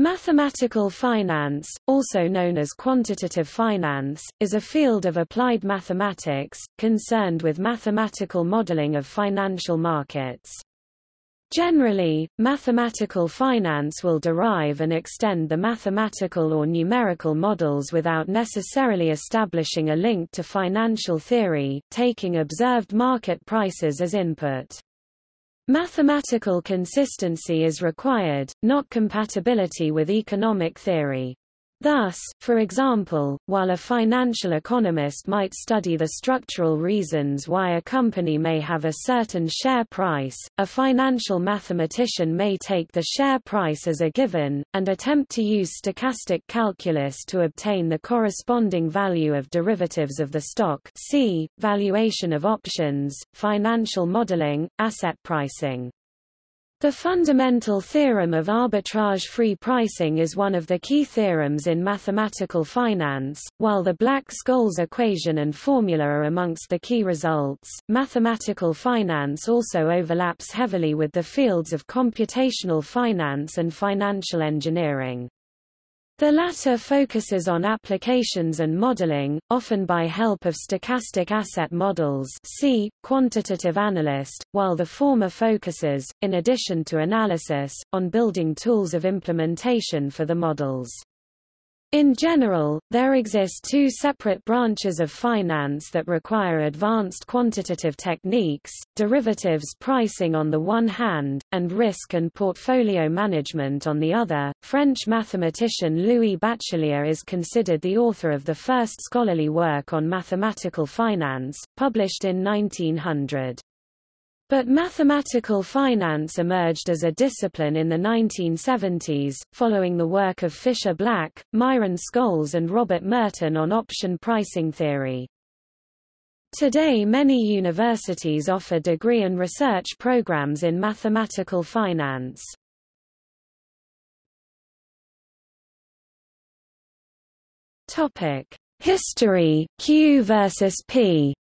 Mathematical finance, also known as quantitative finance, is a field of applied mathematics, concerned with mathematical modeling of financial markets. Generally, mathematical finance will derive and extend the mathematical or numerical models without necessarily establishing a link to financial theory, taking observed market prices as input. Mathematical consistency is required, not compatibility with economic theory. Thus, for example, while a financial economist might study the structural reasons why a company may have a certain share price, a financial mathematician may take the share price as a given, and attempt to use stochastic calculus to obtain the corresponding value of derivatives of the stock see, valuation of options, financial modeling, asset pricing. The fundamental theorem of arbitrage-free pricing is one of the key theorems in mathematical finance, while the Black-Scholes equation and formula are amongst the key results. Mathematical finance also overlaps heavily with the fields of computational finance and financial engineering. The latter focuses on applications and modeling, often by help of stochastic asset models see, quantitative analyst, while the former focuses, in addition to analysis, on building tools of implementation for the models. In general, there exist two separate branches of finance that require advanced quantitative techniques, derivatives pricing on the one hand, and risk and portfolio management on the other. French mathematician Louis Bachelier is considered the author of the first scholarly work on mathematical finance, published in 1900. But mathematical finance emerged as a discipline in the 1970s, following the work of Fischer Black, Myron Scholes and Robert Merton on option pricing theory. Today many universities offer degree and research programs in mathematical finance. History, Q versus P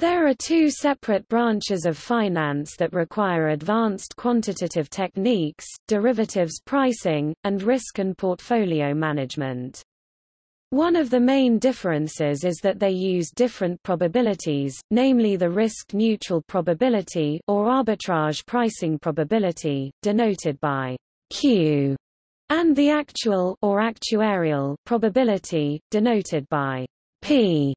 There are two separate branches of finance that require advanced quantitative techniques, derivatives pricing, and risk and portfolio management. One of the main differences is that they use different probabilities, namely the risk-neutral probability or arbitrage pricing probability, denoted by Q, and the actual or actuarial probability, denoted by P.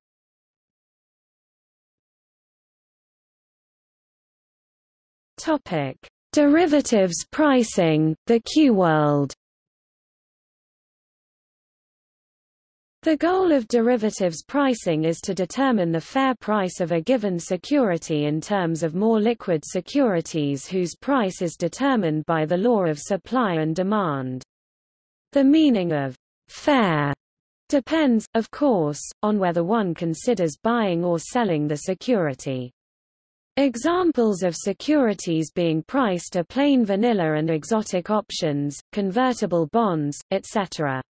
Topic: Derivatives pricing, the Q-world. The goal of derivatives pricing is to determine the fair price of a given security in terms of more liquid securities whose price is determined by the law of supply and demand. The meaning of fair depends, of course, on whether one considers buying or selling the security. Examples of securities being priced are plain vanilla and exotic options, convertible bonds, etc.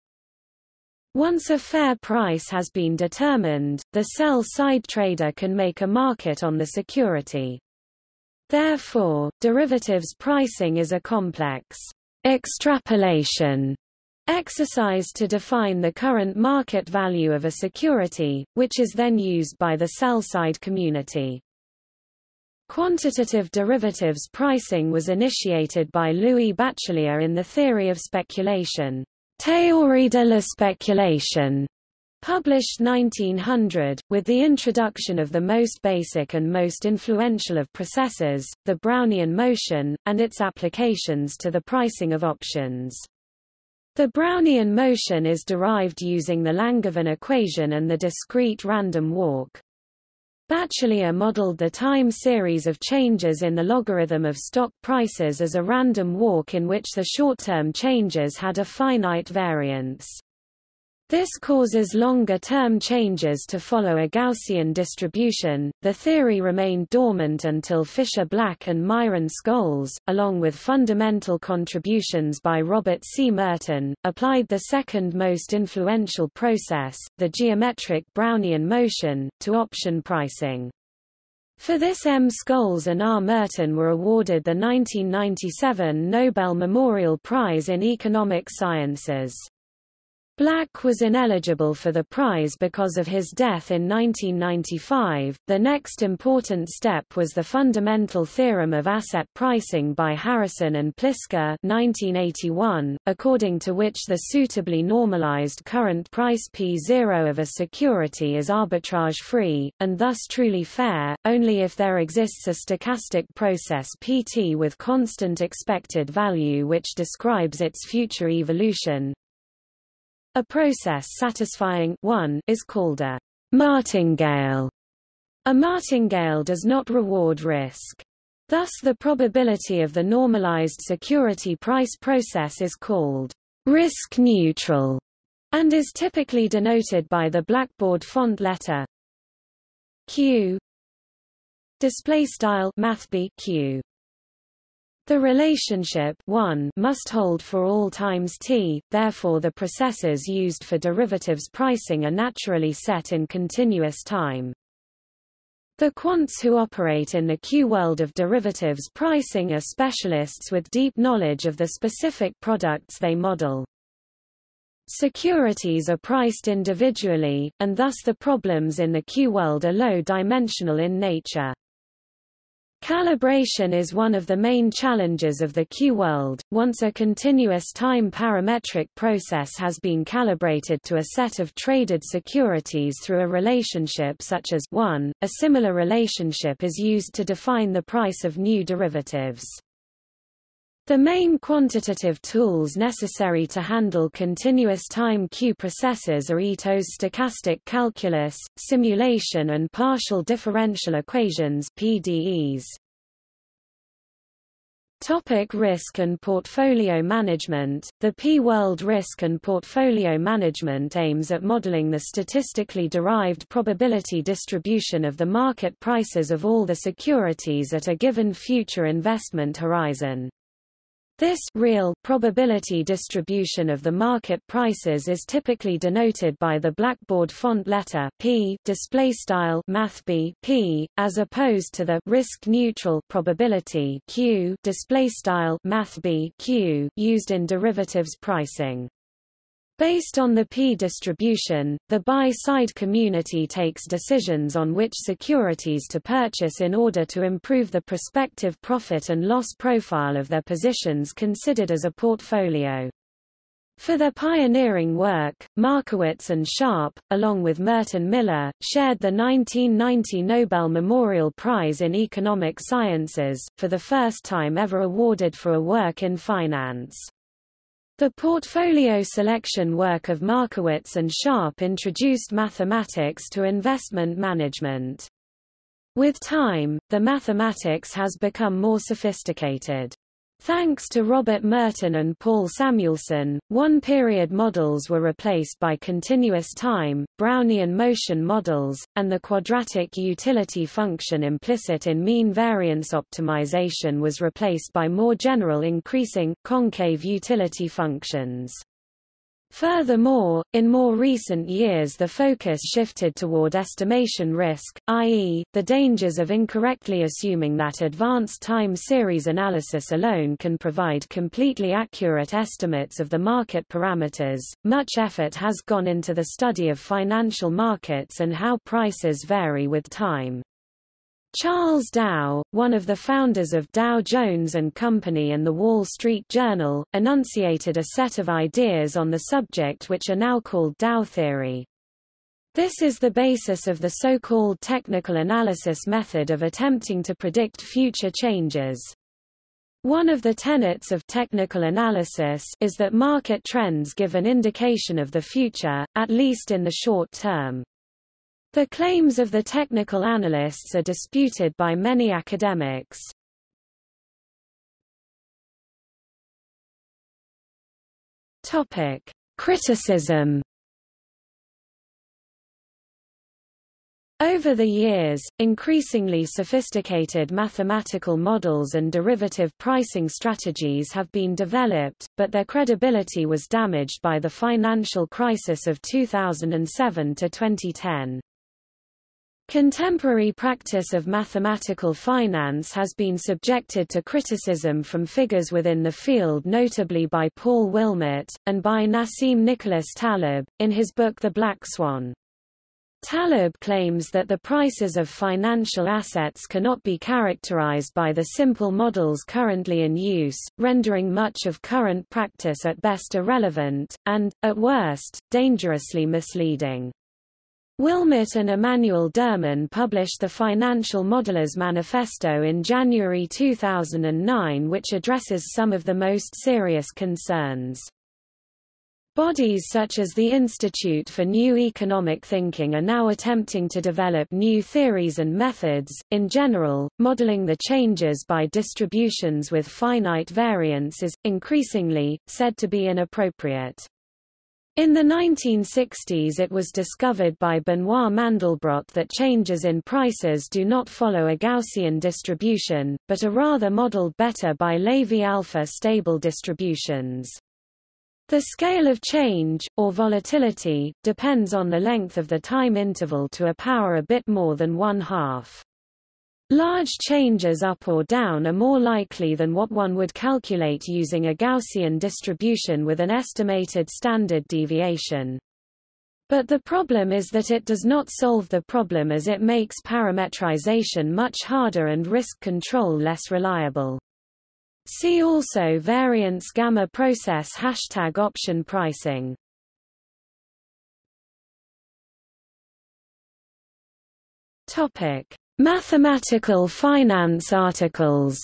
Once a fair price has been determined, the sell-side trader can make a market on the security. Therefore, derivatives pricing is a complex extrapolation exercise to define the current market value of a security, which is then used by the sell-side community. Quantitative derivatives pricing was initiated by Louis Bachelier in the theory of speculation, Théorie de la spéculation, published 1900, with the introduction of the most basic and most influential of processes, the Brownian motion, and its applications to the pricing of options. The Brownian motion is derived using the Langevin equation and the discrete random walk. Bachelier modeled the time series of changes in the logarithm of stock prices as a random walk in which the short-term changes had a finite variance. This causes longer-term changes to follow a Gaussian distribution. The theory remained dormant until Fischer Black and Myron Scholes, along with fundamental contributions by Robert C. Merton, applied the second most influential process, the geometric Brownian motion, to option pricing. For this M. Scholes and R. Merton were awarded the 1997 Nobel Memorial Prize in Economic Sciences. Black was ineligible for the prize because of his death in 1995. The next important step was the fundamental theorem of asset pricing by Harrison and Pliska 1981, according to which the suitably normalized current price P0 of a security is arbitrage-free, and thus truly fair, only if there exists a stochastic process Pt with constant expected value which describes its future evolution, a process satisfying 1 is called a martingale. A martingale does not reward risk. Thus the probability of the normalized security price process is called risk neutral and is typically denoted by the blackboard font letter Q display style math Q the relationship 1 must hold for all times t, therefore the processes used for derivatives pricing are naturally set in continuous time. The quants who operate in the Q-world of derivatives pricing are specialists with deep knowledge of the specific products they model. Securities are priced individually, and thus the problems in the Q-world are low-dimensional in nature. Calibration is one of the main challenges of the Q-world. Once a continuous time parametric process has been calibrated to a set of traded securities through a relationship such as 1, a similar relationship is used to define the price of new derivatives. The main quantitative tools necessary to handle continuous time Q processes are Ito's stochastic calculus, simulation and partial differential equations PDEs. Topic risk and portfolio management The P-World Risk and Portfolio Management aims at modeling the statistically derived probability distribution of the market prices of all the securities at a given future investment horizon. This real probability distribution of the market prices is typically denoted by the blackboard font letter p display style math b p as opposed to the risk neutral probability q display style math b q used in derivatives pricing. Based on the p-distribution, the buy-side community takes decisions on which securities to purchase in order to improve the prospective profit and loss profile of their positions considered as a portfolio. For their pioneering work, Markowitz and Sharpe, along with Merton Miller, shared the 1990 Nobel Memorial Prize in Economic Sciences, for the first time ever awarded for a work in finance. The portfolio selection work of Markowitz and Sharpe introduced mathematics to investment management. With time, the mathematics has become more sophisticated. Thanks to Robert Merton and Paul Samuelson, one-period models were replaced by continuous time, Brownian motion models, and the quadratic utility function implicit in mean variance optimization was replaced by more general increasing, concave utility functions. Furthermore, in more recent years the focus shifted toward estimation risk, i.e., the dangers of incorrectly assuming that advanced time series analysis alone can provide completely accurate estimates of the market parameters. Much effort has gone into the study of financial markets and how prices vary with time. Charles Dow, one of the founders of Dow Jones and Company and the Wall Street Journal, enunciated a set of ideas on the subject which are now called Dow theory. This is the basis of the so-called technical analysis method of attempting to predict future changes. One of the tenets of technical analysis is that market trends give an indication of the future, at least in the short term. The claims of the technical analysts are disputed by many academics. Topic: Criticism Over the years, increasingly sophisticated mathematical models and derivative pricing strategies have been developed, but their credibility was damaged by the financial crisis of 2007 to 2010. Contemporary practice of mathematical finance has been subjected to criticism from figures within the field notably by Paul Wilmott, and by Nassim Nicholas Taleb, in his book The Black Swan. Taleb claims that the prices of financial assets cannot be characterized by the simple models currently in use, rendering much of current practice at best irrelevant, and, at worst, dangerously misleading. Wilmott and Emanuel Derman published the Financial Modelers Manifesto in January 2009 which addresses some of the most serious concerns. Bodies such as the Institute for New Economic Thinking are now attempting to develop new theories and methods. In general, modeling the changes by distributions with finite variance is, increasingly, said to be inappropriate. In the 1960s it was discovered by Benoit Mandelbrot that changes in prices do not follow a Gaussian distribution, but are rather modeled better by Lévy-alpha stable distributions. The scale of change, or volatility, depends on the length of the time interval to a power a bit more than one half. Large changes up or down are more likely than what one would calculate using a Gaussian distribution with an estimated standard deviation. But the problem is that it does not solve the problem as it makes parametrization much harder and risk control less reliable. See also variance gamma process hashtag option pricing. Topic Mathematical finance articles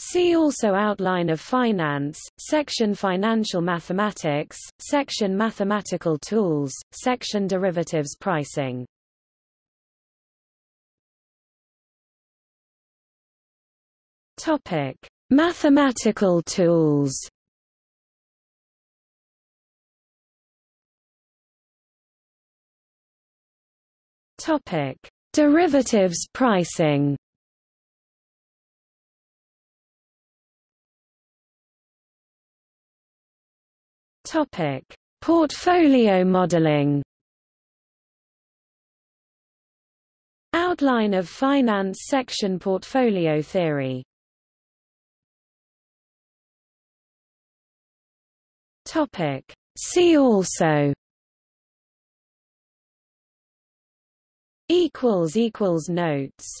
See also Outline of Finance, section Financial Mathematics, section Mathematical Tools, section Derivatives Pricing. Topic: Mathematical tools. Topic: Derivatives pricing. Topic: Portfolio modeling. Outline of Finance section Portfolio theory. Topic. See also equals equals notes